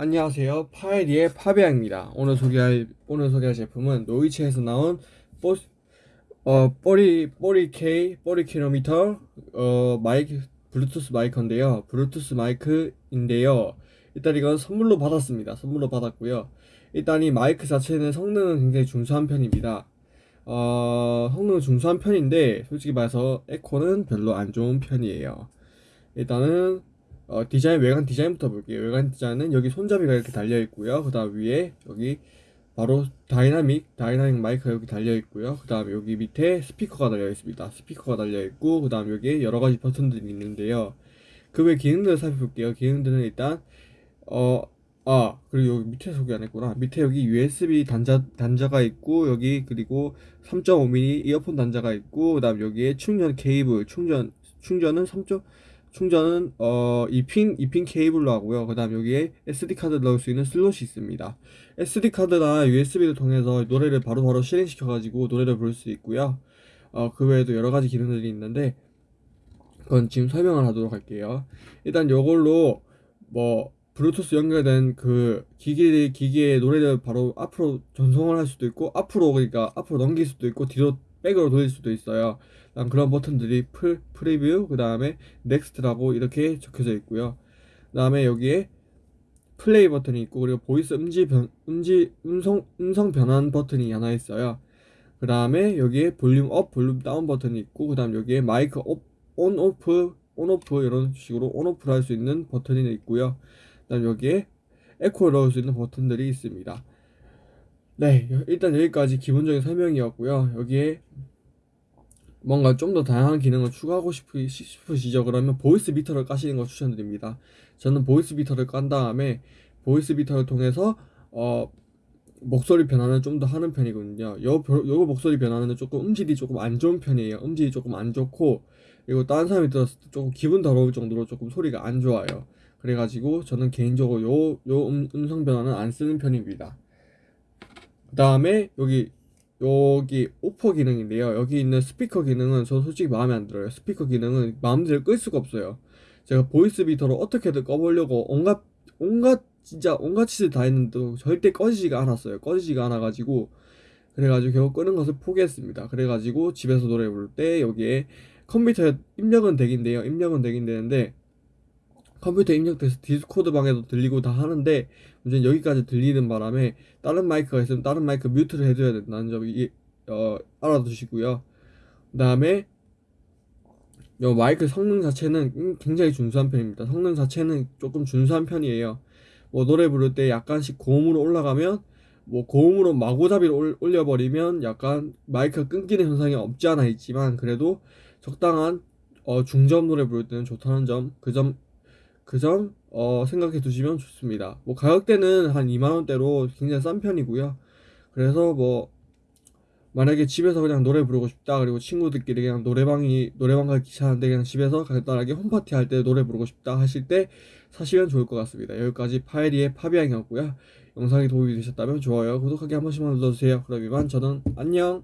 안녕하세요. 파이리의 파비앙입니다. 오늘 소개할 오늘 소개할 제품은 노이치에서 나온 뽀리 뽀리 K 뽀리 킬로미터 어 마이크 블루투스 마이크인데요. 블루투스 마이크인데요. 일단 이건 선물로 받았습니다. 선물로 받았고요. 일단 이 마이크 자체는 성능은 굉장히 준수한 편입니다. 어 성능은 준수한 편인데 솔직히 말해서 에코는 별로 안 좋은 편이에요. 일단은 어, 디자인 외관 디자인부터 볼게요. 외관 디자인은 여기 손잡이가 이렇게 달려 있고요. 그 다음 위에 여기 바로 dynamic dynamic 마이크가 여기 달려 있고요. 그 다음 여기 밑에 스피커가 달려 있습니다. 스피커가 달려 있고 그 다음 여기에 여러 가지 버튼들이 있는데요. 그 외 기능들을 살펴볼게요. 기능들은 일단 어 아, 그리고 여기 밑에 소개 안 했구나. 밑에 여기 USB 단자, 단자가 있고, 여기, 그리고 3.5mm 이어폰 단자가 있고, 그 다음 여기에 충전 케이블, 충전, 충전은 3. 충전은 어 2핀 2핀 케이블로 하고요. 그다음 여기에 SD 카드 넣을 수 있는 슬롯이 있습니다. SD 카드나 USB를 통해서 노래를 바로 바로 실행시켜 가지고 노래를 부를 수 있고요. 어 그 외에도 여러 가지 기능들이 있는데 그건 지금 설명을 하도록 할게요. 일단 요걸로 뭐 블루투스 연결된 그 기기 기기의 노래를 바로 앞으로 전송을 할 수도 있고 앞으로 그러니까 앞으로 넘길 수도 있고 뒤로 back으로 돌릴 수도 있어요. 그런 버튼들이 풀 preview 그 다음에 next라고 이렇게 적혀져 있고요. 그 다음에 여기에 플레이 버튼이 있고 그리고 voice 음지 변 음지 음성 음성 변환 버튼이 하나 있어요. 그 다음에 여기에 볼륨 up, 볼륨 down 버튼이 있고 그 다음 여기에 마이크 up, on off, on off 이런 식으로 on off를 할 수 있는 버튼이 있고요. 그 다음 여기에 에코를 넣을 수 있는 버튼들이 있습니다. 네, 일단 여기까지 기본적인 설명이었고요. 여기에 뭔가 좀 더 다양한 기능을 추가하고 싶으, 싶으 시죠? 그러면 Voicemeeter를 까시는 걸 추천드립니다. 저는 Voicemeeter를 깐 다음에 Voicemeeter를 통해서 어 목소리 변화는 좀 더 하는 편이거든요. 요, 요 목소리 변화는 조금 음질이 조금 안 좋은 편이에요. 음질이 조금 안 좋고 그리고 다른 사람이 들었을 때 조금 기분 더러울 정도로 조금 소리가 안 좋아요. 그래가지고 저는 개인적으로 요, 요 음, 음성 변화는 안 쓰는 편입니다. 그 다음에 여기 여기 on off 기능인데요. 여기 있는 스피커 기능은 저 솔직히 마음에 안 들어요. 스피커 기능은 마음대로 끌 수가 없어요. 제가 Voicemeeter로 어떻게든 꺼보려고 온갖 온갖 진짜 온갖 짓을 다 했는데 절대 꺼지지가 않았어요. 꺼지지가 않아가지고 그래가지고 결국 끄는 것을 포기했습니다. 그래가지고 집에서 노래 부를 때 여기에 컴퓨터에 입력은 되긴 돼요. 입력은 되긴 되는데 컴퓨터 입력돼서 디스코드 방에도 들리고 다 하는데 문제는 여기까지 들리는 바람에 다른 마이크가 있으면 다른 마이크 뮤트를 해줘야 된다는 점 이, 어, 알아두시고요. 그 다음에 요 마이크 성능 자체는 굉장히 준수한 편입니다. 성능 자체는 조금 준수한 편이에요. 뭐 노래 부를 때 약간씩 고음으로 올라가면 뭐 고음으로 마구잡이로 올려버리면 약간 마이크가 끊기는 현상이 없지 않아 있지만 그래도 적당한 어, 중저음 노래 부를 때는 좋다는 점 그점 그점 어, 생각해 두시면 좋습니다. 뭐 가격대는 한 2만 원대로 굉장히 싼 편이고요. 그래서 뭐 만약에 집에서 그냥 노래 부르고 싶다 그리고 친구들끼리 그냥 노래방이 노래방 가기 귀찮은데 그냥 집에서 간단하게 홈파티 할 때 노래 부르고 싶다 하실 때 사시면 좋을 것 같습니다. 여기까지 파이리의 파비앙이었고요. 영상이 도움이 되셨다면 좋아요, 구독하기 한 번씩만 눌러주세요. 그럼 이만 저는 안녕.